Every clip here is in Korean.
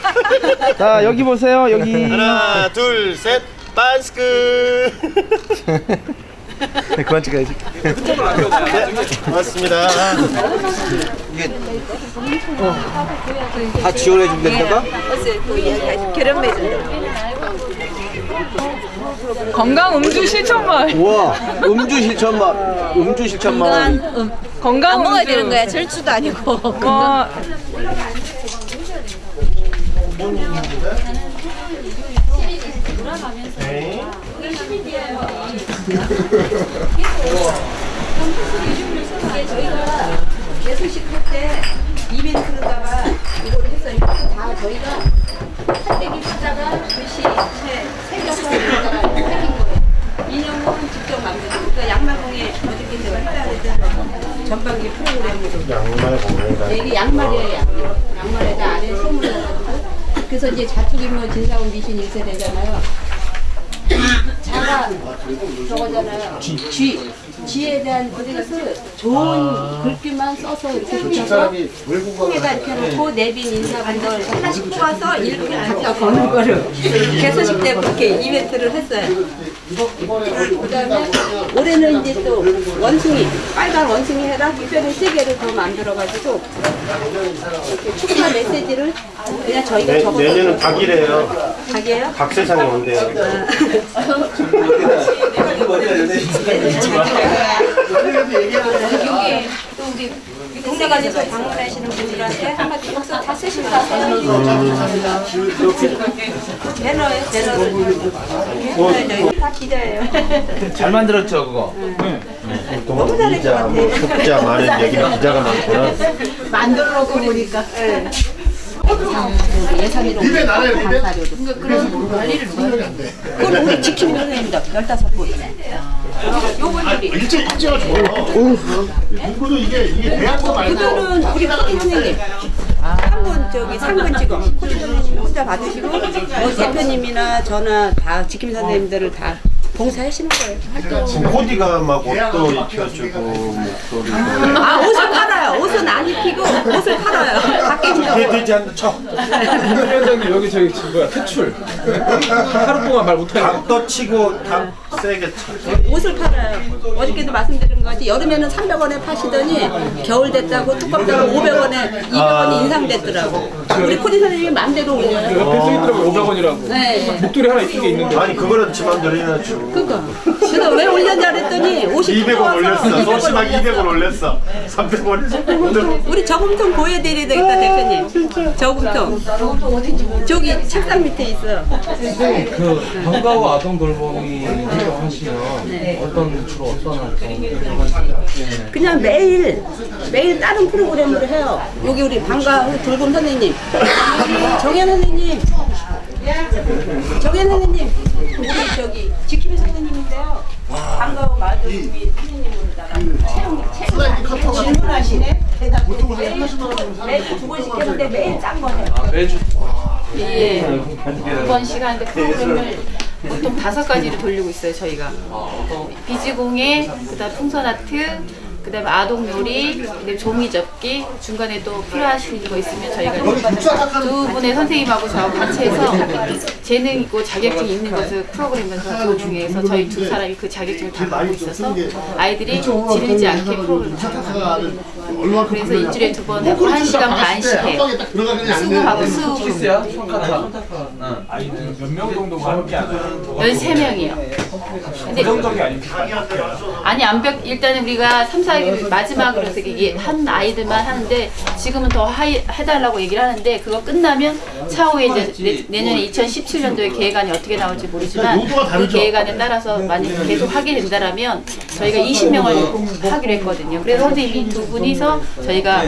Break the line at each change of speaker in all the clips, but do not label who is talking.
자 여기 보세요 여기
하나 둘셋 반스크
그만 찍어야지
네 고맙습니다
다 지원해 준다니까?
결혼
건강 음주 실천말.
우와 음주 실천만 음주 실천만
건강
안 먹어야. 되는 거야. 절주도 아니고.
와,
이걸 했어요. 이것도 그러니까 양말공예 했다 그랬잖아요. 전반기 프로그램으로.
양말 공연가
네, 이게 양말이에요, 양말. 양말에다 안에 해가지고. 그래서 이제 자축인묘 진사원 미신 1세대잖아요. 자가 저거잖아요. G. G에 대한 그것을 좋은 글귀만 써서 이렇게 붙여서 통에다 이렇게 놓고 내빈 인사분들 하나씩 뽑아서 이렇게 갖다 거는 거를 개소식 때 그렇게 이벤트를 했어요. 그 다음에 올해는 이제 또 원숭이, 빨간 원숭이 해라. 특별히 세 개를 더 만들어가지고 이렇게 축하 메시지를 그냥 저희가
내,
적어서
내년은 닭이래요.
닭이에요?
닭 세상에 온대요.
여기 또 우리 동네관에서 방문하시는 분들한테 한마디 박수 다 쓰시면 하세요. 배너예요, 배너. 다 기자예요.
잘 만들었죠 그거
너무 잘할 것 같아요.
숫자 많은 얘기는 기자가 많구나
만들어 놓고 보니까. 예산으로 강사료도. 그런 관리를 그건 우리 지킴이 선생님들 15분. 요분들이.
일제 일제가 좋아요. 공부도 이게 이게 대학도 말고
그거는 우리 선생님. 한분 저기 상근 직업 혼자 받으시고 뭐 대표님이나 저나 다 지킴이 선생님들을 다 봉사하시는 거예요.
막 옷도 입혀주고 목도리도
아 옷을 팔아요. 옷은 안 입히고 옷을 팔아요. 밖에.
되지 않는 척
위원장님 여기 저기 지금 뭐야 퇴출 하루 동안 말 못하게
닭도 치고 닭 세게 쳐
옷을 팔아요. 어저께도 말씀드린 거지 여름에는 300원에 파시더니 겨울 됐다고 두껍다고 500원에 200원이 인상됐더라고. 우리 코디 선생님이 맘대로 올려요.
옆에 써있더라고 500원이라고
네.
목도리 하나 이쁘게 있는데
아니 그거라도 지 맘대로 해야죠
그니까. 그래서 왜 올렸냐 그랬더니 옷이
200원 올렸어
200원
소심하게
올렸어.
200원 올렸어 300원에 300원
우리 저금통 보여드려야 되겠다 대표님. 저금통. 저기 책상 밑에 있어요.
그 방과후 아동 돌보미 활동하시면 어떤 주로 어떤 활동?
그냥 매일 매일 다른 프로그램으로 해요. 여기 우리 방과 후 돌봄 선생님, 정현 선생님, 정현 선생님, 우리 저기 지킴이 선생님인데요. 질문하시네. 대답 두 번씩 했는데 매일 짠 거네.
매주
예. 두번 시간인데 프로그램을 보통 다섯 가지를 돌리고 있어요, 저희가. 비즈공예, 그다음 풍선 아트, 그 다음에 아동 요리, 그다음에 종이 접기, 중간에 또 필요하신 거 있으면 저희가 두 분의 선생님하고 저하고 같이 해서 재능 있고 자격증 있는 것을 프로그램에서 중에서 저희 두 사람이 그 자격증을 다 갖고 있어서 아이들이 지르지 않게 프로그램을 잡아가요. 그래서 일주일에 두 번 하고 한 시간 반씩 해요. 수급하고 수급.
아이들 몇 명 정도가 함께 하나요?
13명이요. 근데 아니 암벽 일단은 우리가 3, 4기 마지막으로 되게 한 아이들만 하는데 지금은 더 하이, 해달라고 얘기를 하는데 그거 끝나면 차후에 이제 내, 년에 2017년도에 계획안이 어떻게 나올지 모르지만 그 계획안에 따라서 만약 계속 하게 된다라면 저희가 20명을 하기로 했거든요. 그래서 선생님이 두 분이서 저희가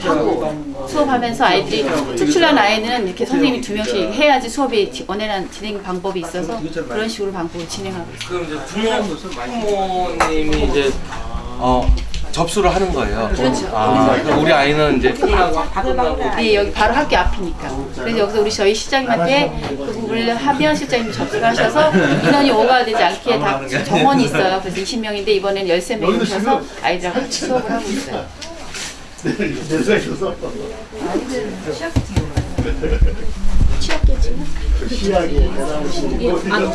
하고 수업하면서 아이들이 특출난 아이는 이렇게 선생님이 두 명씩 해야지 수업이 지- 원활한 진행 방법이 있어서 그런 식으로 방법을 진행하고 있어요.
그럼 이제 부모 부모님이 이제 어 접수를 하는 거예요.
그렇죠.
아, 그럼 우리 아이는 이제
네, 여기 바로 학교 앞이니까. 그래서 여기서 우리 저희 시장님한테 그 부분을 하면 실장님이 접수를 하셔서 인원이 오버되지 않게 다 정원이 있어요. 그래서 20명인데 이번에는 13명이 오셔서 아이들하고 같이 수업을 하고 있어요.
내가 있어서
아 트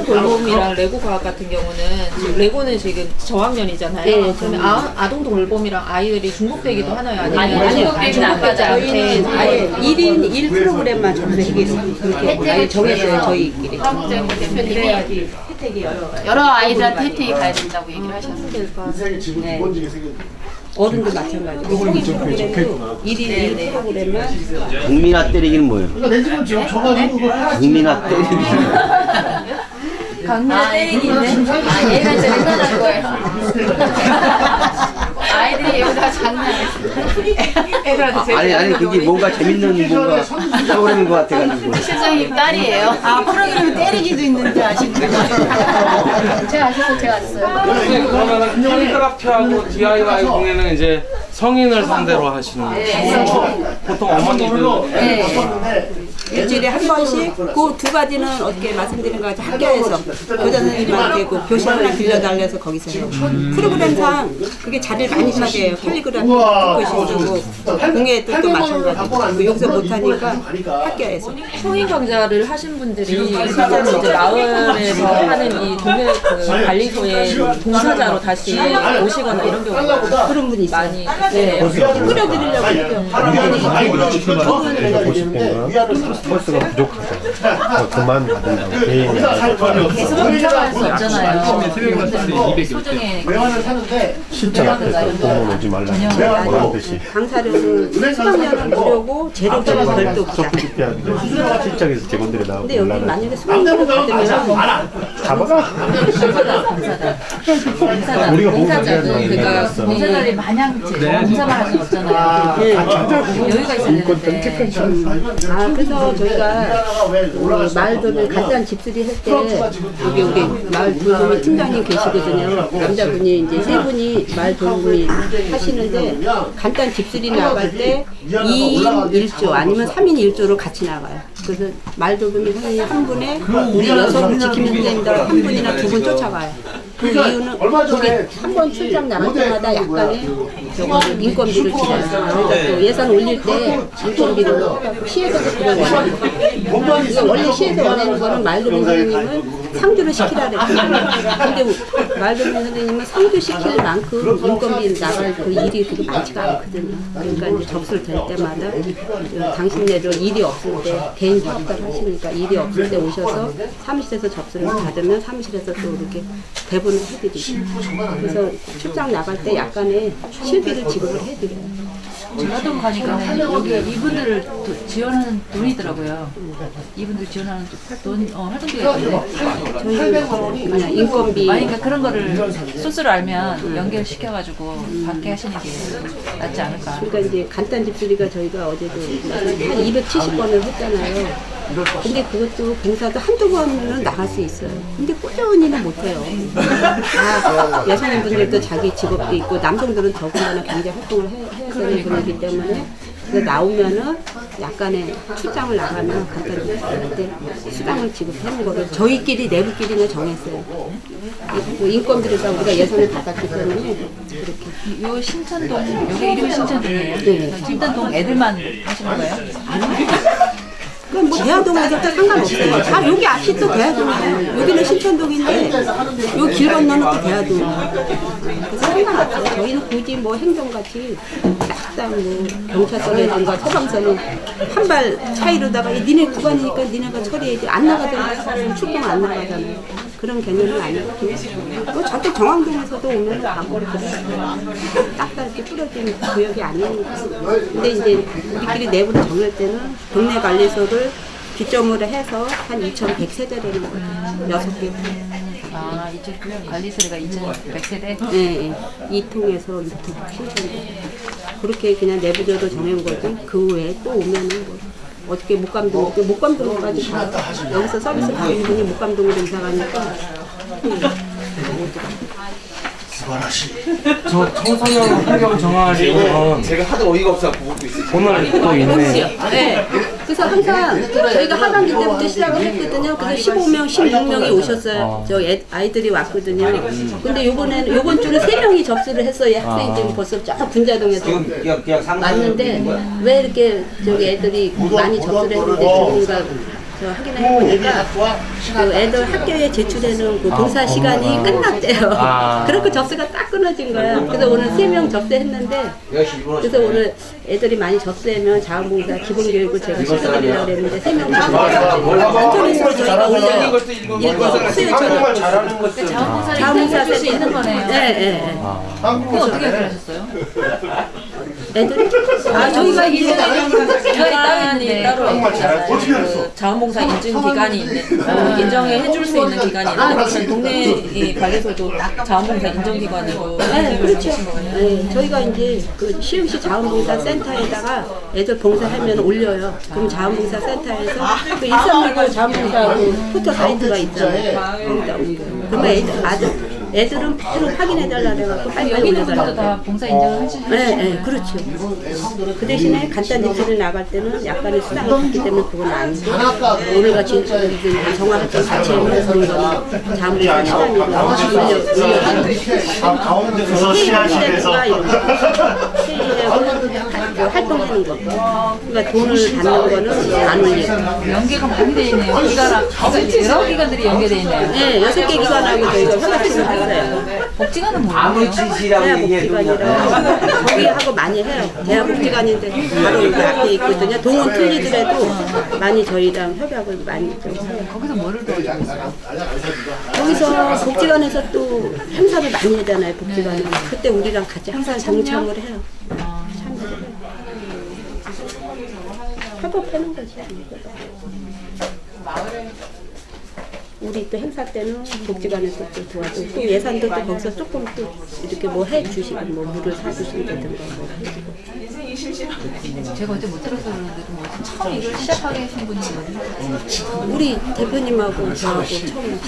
돌봄이랑 레고 과학 같은 경우는 지금 레고는 지금 저학년이잖아요.
네,
그러면 아, 아동 돌봄이랑 아이들이 중복되기도 하나요? 아니면
아니, 아니, 아니,
않지 않게
저희는 아예 1인 1 프로그램만. 그렇게 아예 정해서요 저희끼리.
황정 대표님이 여러 아이들한테 혜택이 가야 된다고 얘기를 하셨어요.
인생의 지금 두 번지게 생겼네.
어른도 마찬가지고 성인 프로그램도 1인 1 프로그램만
국민아 때리기는 뭐예요?
그러니까 내 집은 지금 줘가지고 그걸 해야지.
국민아 때리기.
강민아 때리기인데? 아, 얘가 이제 장난한 거예요. 여기다 장난했어. 애들한테
아니 아니 그게 뭔가 재밌는 뭔가 프로그램인 것 같아가지고.
실장님 딸이에요. 아, 프로그램에 때리기도 있는지 아시나요? 제가 아셔서 제가 왔어요.
선생님 그러면은 캘리그라피하고 DIY 공예는 이제 성인을 상대로 하시는 거예요? 보통 어머니들
네. 일주일에 한 번씩 그 두 가지는 어떻게 말씀드린 것 같이 학교에서 교장 선생님한테 그 교실 하나 빌려달래서 거기서 해요. 프로그램상 그게 자리를 많이 차지해요. 캘리그라피 듣고 싶고 공예도 또 마찬가지고 그 여기서 못하니까 학교에서
성인 강좌를 하신 분들이 실제로 이제 마을에서 하는 이 동네 그 관리소의 동사자로 다시 오시거나 이런 경우가
그런 분이 있어요.
많이 있어요.
끌어들이려고 해요.
버 스가 부족하다. 그만 받는다고 개인이
계속 공감할 수 없잖아요.
외환을 사는데 실전 앞에서 공원 오지 말라. 뭐라는 듯이.
강사료는 수강료는 무료고 재료비는 별도.
소프트피아 실장에서 직원들이 나오고
근데 여기. 만약에 수강료를 받으면
잡아가. 우리가 게 있어.
공사들이 마냥 공사만 할 수는 없잖아요. 여유가 있어야 되는데.
아 그래서 저희가 그 마을도를 간단 집수리 할때 여기 우리 마을 돌봄이 팀장님 계시거든요. 남자분이 이제 세 분이 마을 돌봄이 하시는데 간단 집수리 나갈 때 2인 1조 아니면 3인 1조로 같이 나가요. 그래서 마을 돌봄이 선생님 한 분에 우리 여섯 지키는 선생님들 한 분이나 두 분 쫓아가요. 그 이유는 거기 한번 출장 나갈 때마다 약간의 저거 인건비를 지려요. 그래서 또 예산 올릴 때 인건비를 시에서도 그걸 원해요. 이거 원래 시에서 원하는 거는 말도민 선생님은 상주를 시키라 그랬거든요. 근데 말도민 선생님은 상주 시킬 만큼 인건비 나갈 그 일이 그게 많지가 않거든요. 그러니까 이제 접수를 될 때마다 그 당신네들 일이 없을 때 개인 사업자를 하시니까 일이 없을 때 오셔서 사무실에서 접수를 받으면 사무실에서 또 이렇게 대본을 해드리죠. 그래서 출장 나갈 때 약간의 실비를 지급을 해드려요.
제가동 가니까 여기 이분들을 도- 지원하는 돈이더라고요. 이분들 지원하는 돈, 어, 활동비가 있는데.
그냥 인건비
아니, 그러니까 그런 거를 소스를 알면 연결시켜가지고 받게 하시는 게 낫지 않을까.
그러니까 이제 간단 집수리가 저희가 어제도 한 270번을 했잖아요. 근데 그것도 봉사도 한두 번은 나갈 수 있어요. 근데 꾸준히는 못해요. 다 여성인 분들도 자기 직업도 있고 남성들은 더군다나 경제 활동을 해, 해야 되는 분이기 때문에 그래서 나오면은 약간의 출장을 나가면 간단 집수리한테 수당을 지급하는 거를 저희끼리 내부끼리는 정했어요. 이- 인건비를 다 우리가 예산을 받았기 때문에 그렇게.
요 신천동, 여기 이름이 신천동이에요.
네.
신천동 애들만 하시는 거예요?
그럼 뭐 대화동에서 상관없어요. 아 여기 앞이 또 대화동이에요. 여기는 신천동인데 요 길 건너는 또 대화동. 그래서 상관없어요. 저희는 굳이 뭐 행정같이 딱딱 뭐 경찰서라든가 소방서는 한 발 차이로다가 이 니네 구간이니까 니네가 처리해야지 안 나가잖아요. 사람 출동 안 나가잖아요. 그런 개념은 아니고 뭐 저도 정황동에서도 오면. 딱딱 이렇게 뿌려진 구역이 아니니까. 근데 이제 우리끼리 내부를 정할 때는 동네 관리소를 기점으로 해서 한 2,100세대 되는 거예요. 여섯 개.
아, 이제 관리소리가 2,100세대?
예, 예. 이 통에서 이 통, 신청도. 그렇게 그냥 내부적으로 정한 거지. 그 외에 또 오면은 뭐. 어떻게 목감동, 목감동까지 가. 여기서 서비스 받는 분이 목감동으로 이사 가니까.
저 청소년 환경 정화리는
제가 하도 어이가 없어 보고 있어요.
오늘 또 있네.
네. 그 그래서 항상 저희가 하반기 때부터 시작을 했거든요. 그래서 15명, 16명이 오셨어요. 저 애, 아이들이 왔거든요. 근데 요번에는 요번 주는 3명이 접수를 했어요. 학생들이 벌써 쫙 분자동에서 왔는데 왜 이렇게 저기 애들이 많이 접수를 했는데 전문가 저 확인해 보니까 그 애들 학교에 제출하는 그 동사 시간이 끝났대요.
아.
그렇게 접수가 딱 끊어진 거야. 그래서 오늘 세 명 접수했는데 그래서 오늘 애들이 많이 접수하면 자원봉사 기본교육을 제가 시켜드리려고 했는데 세명 접수했어요. 안토니스로 저희가 올려요. 일거 수요처럼
자원봉사를
자원봉사
해줄 수. 있는 거네요.
네, 네, 네.
그거 어떻게 하셨어요?
애들이? 아 저희가 이제
기관이 따로 그 자원봉사 인증 기관이 있는 어, 인정해 해줄 수 있는 기관이 있는데 그냥 동네 이 관리소도 자원봉사 인정 기관으로
네, 그렇죠. 네, 저희가 이제 그 시흥시 자원봉사 센터에다가 애들 봉사하면 올려요. 그럼 자원봉사 센터에서 그 일산리고 자원봉사 그 포털 사이트가 있잖아요. 거기다 올려요. 그러면 애들, 아들, 애들은 바로 확인해달라 그래갖고 빨리 빨리 올려달라고.
다 봉사 인정을 해주시는
네, 네, 그렇죠. 그 대신에 간단 입시를 나갈 때는 약간의 수당을 받기 때문에 그건 아니고 오늘같이 정화활동 같이 그런 거는 자원봉사 시간이고 올려, 올려.
가운데서
이런 거. 회의하고 활동하는 거. 그러니까 돈을 받는 거는 안 올리고.
연계가 많이 돼 있네요. 그러니까 여러 기관들이 연계돼 있네요.
네, 여섯 개 기관하고 저희가 협업을 했어요.
복지관은 뭐예요?
대학복지관이라 거기하고 많이 해요. 대학복지관인데 바로 여기 앞에 있거든요. 동은 틀리더라도 많이 저희랑 협약을 많이 좀 해요.
거기서 뭐를 도와주고 있어요?
거기서 복지관에서 또 행사를 많이 하잖아요. 복지관은 그때 우리랑 같이 항상 동참을 해요. 참여를 해요. 협업하는 거지. 우리 또 행사 때는 복지관에서 또 도와주고 또 예산도 또 거기서 조금 또 이렇게 뭐 해주시고 뭐 물을 사주신다든가 뭐
제가 어제 못 들어서 그러는데 뭐 처음 이걸 시작하게 하신 분이 누구예요?
우리 대표님하고 저하고 처음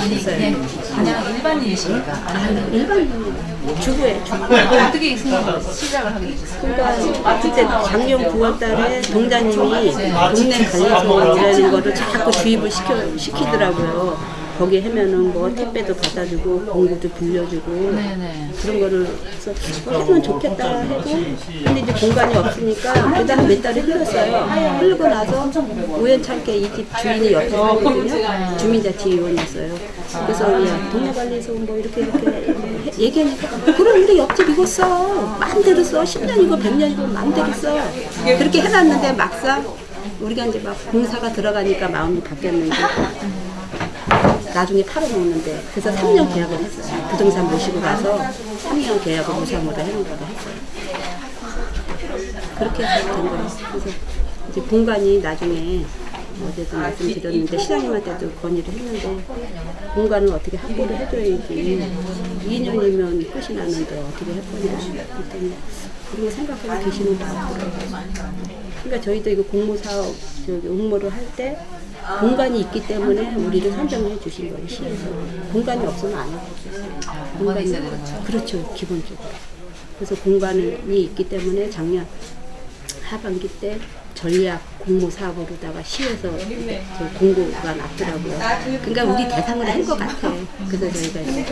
아니
시작했어요.
그냥 그냥 일반인이십니까? 아니면
일반인 주부에 주부.
어떻게 생각 시작을 하게 되셨어요?
그러니까 그때 작년 9월 달에 동자님이 동네 관리소라는 거를 자꾸 주입을 시켜, 시키더라고요. 거기 하면은 뭐 택배도 받아주고 공구도 빌려주고
네네.
그런 거를 그래서 어, 하면 좋겠다 해도 근데 이제 공간이 없으니까 그다음 몇 달이 흘렀어요. 흐르고 나서 우연찮게 이 집 주인이 옆에 살거든요. 주민자치위원이었어요. 그래서 야 동네관리소 뭐 이렇게 이렇게 해- 얘기하니까 그럼 우리 옆집 이거 써 마음대로 써 10년이고 100년이고 마음대로 써 그렇게 해놨는데 막상 우리가 이제 막 공사가 들어가니까 마음이 바뀌었는데 나중에 팔아먹는데 그래서 3년 계약을 했어요. 부동산 모시고 가서 3년 계약을 무상으로 해놓은 거를 했어요. 그렇게 해서 된 거예요. 그래서 이제 공간이 나중에 어제도 말씀드렸는데 시장님한테도 건의를 했는데 공간을 어떻게 확보를 해줘야지 2년이면 끝이 나는데 어떻게 할 거냐 그랬더니 그런 거 생각하고 계시는 것 같더라고요. 그러니까 저희도 이거 공모사업 저기 응모를 할 때 공간이 있기 때문에 우리를 선정해 주신 거예요 시에서 공간이 없으면 안 해요.
공간이?
그렇죠 기본적으로. 그래서 공간이 있기 때문에 작년 하반기 때 전략 공모 사업으로다가 시에서 저 공고가 났더라고요. 그러니까 우리 대상을 한 것 같아. 그래서 저희가 이제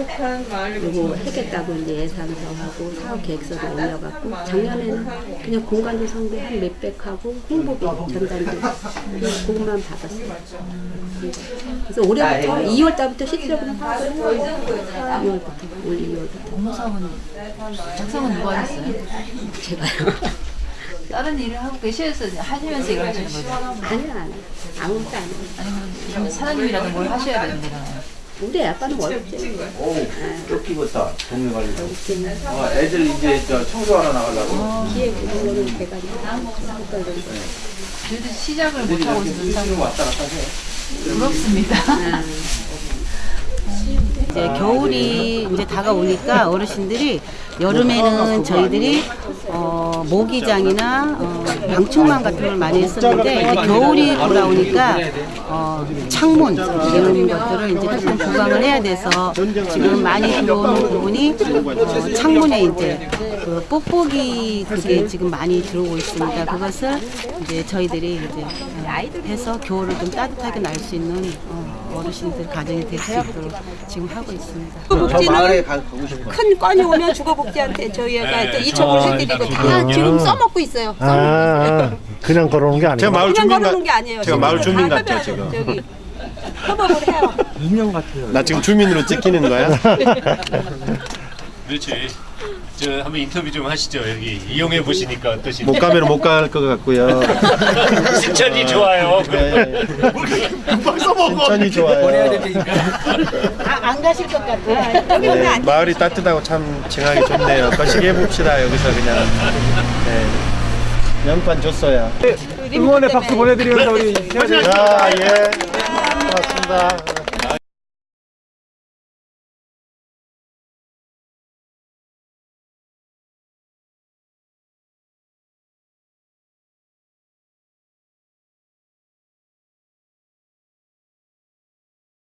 요거 하겠다고 이제 예산서하고 사업 계획서를 올려갖고 작년에는 그냥 공간 조성비 한 몇백 하고 홍보비 전단지 그- 그것만 받았어요. 그래서 올해부터 2월 달부터 실질적으로 사업을 했어요. 2월부터 올 2월부터
공모 사업은 작성은 누가 하셨어요?
제가요.
다른 일을 하고 계셔서 하시면서 이걸 하시는 거죠?
아니야 아니야 아무것도 안 해.
아니면 그러면 사장님이라도 뭘 하셔야 되는 거잖아요.
우리 아빠는 월급제.
오 쫓기겠다 동네 관리
월급제.
어, 애들 이제 저 청소하러 나가려고
기획 이런 거는 제가 거.
그래도 시작을 못 하고 있어서 참
지금 왔다 갔다 해
부럽습니다.
이제 겨울이 이제 다가오니까 어르신들이 여름에는 저희들이 어, 모기장이나 어, 방충망 같은 걸 많이 했었는데 이제 겨울이 돌아오니까 어, 창문 이런 것들을 이제 조금 보강을 해야 돼서 지금 많이 들어오는 부분이 어, 창문에 이제 그 뽁뽁이 그게 지금 많이 들어오고 있습니다. 그것을 이제 저희들이 이제 어, 해서 겨울을 좀 따뜻하게 날 수 있는 어, 어르신들 가정이 될 수 있도록 지금 하고 있습니다.
복지는 큰 건이 오면 주거복지한테 저희가 또 이청을 해드리고 다 지금 써먹고 있어요.
아, 아, 그냥 걸어오는 게 아니고.
제가 마을 주민
걸어놓은 같게 아니에요.
제가 마을 주민
다
같죠, 지금?
저기 협업을 해요.
나 지금 주민으로 찍히는 거야?
그렇지. 저 한번 인터뷰 좀 하시죠. 여기 이용해 보시니까 어떠신지.
못 가면 못 갈 것 같고요.
신천이 좋아요.
네. 신천이 좋아요.
보내야 되니까.
안 가실 것 같아.
네, 마을이 따뜻하고 참 칭하기 좋네요. 거시기 해봅시다 여기서 그냥. 네. 명판 줬어야.
응원의 박수 보내드리면서 우리
자, 예. 고맙습니다.